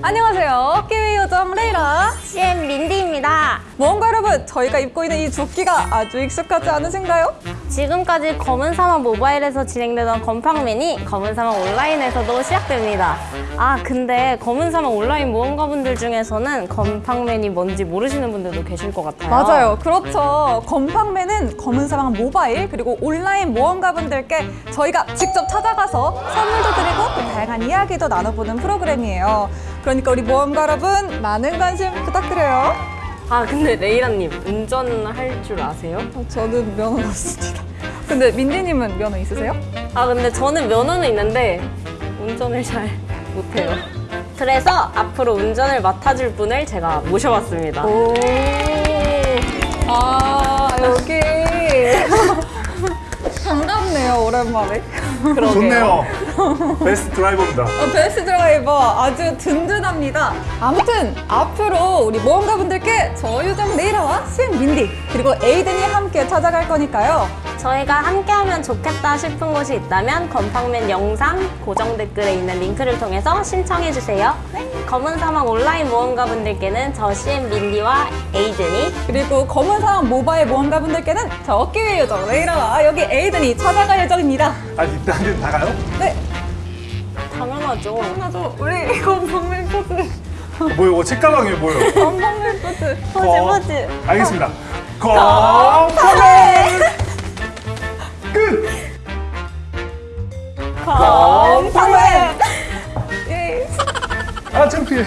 안녕하세요. 키위 요정 레이라. CM 민디입니다. 무언가 여러분, 저희가 입고 있는 이 조끼가 아주 익숙하지 않으신가요? 지금까지 검은 사막 모바일에서 진행되던 건팡맨이 검은 사막 온라인에서도 시작됩니다. 아 근데 검은 사막 온라인 모험가분들 중에서는 건팡맨이 뭔지 모르시는 분들도 계실 것 같아요. 맞아요. 그렇죠. 건팡맨은 검은 사막 모바일 그리고 온라인 모험가분들께 저희가 직접 찾아가서 선물도 드리고 또 다양한 이야기도 나눠보는 프로그램이에요. 그러니까 우리 모험가 여러분 많은 관심 부탁드려요. 아 근데 레이라님 운전할 줄 아세요? 어, 저는 면허 없습니다. 근데 민디님은 면허 있으세요? 아 근데 저는 면허는 있는데 운전을 잘 못해요. 그래서 앞으로 운전을 맡아줄 분을 제가 모셔봤습니다. 오. 아 여기 반갑네요 오랜만에. 그러게요. 좋네요. 베스트 드라이버입니다. 어, 베스트 드라이버 아주 든든합니다. 아무튼 앞으로 우리 모험가분들께 저 요정 레이라와 수인 민디 그리고 에이든이 함께 찾아갈 거니까요. 저희가 함께하면 좋겠다 싶은 곳이 있다면 건방맨 영상 고정 댓글에 있는 링크를 통해서 신청해주세요. 검은 사막 온라인 모험가분들께는 저 CM 민디와 에이든이 그리고 검은 사막 모바일 모험가분들께는 저 어깨위 요정 레이라와 여기 에이든이 찾아갈 예정입니다. 아니 일단은 나가요? 네, 당연하죠. 맞아. 우리 건방맨 포즈. 어, 뭐요? 어, 책가방이에요 뭐요? 건방맨 포즈. 포즈 거- 포즈. 알겠습니다. 건방맨 끝. 건방맨. 예. 아 창피해.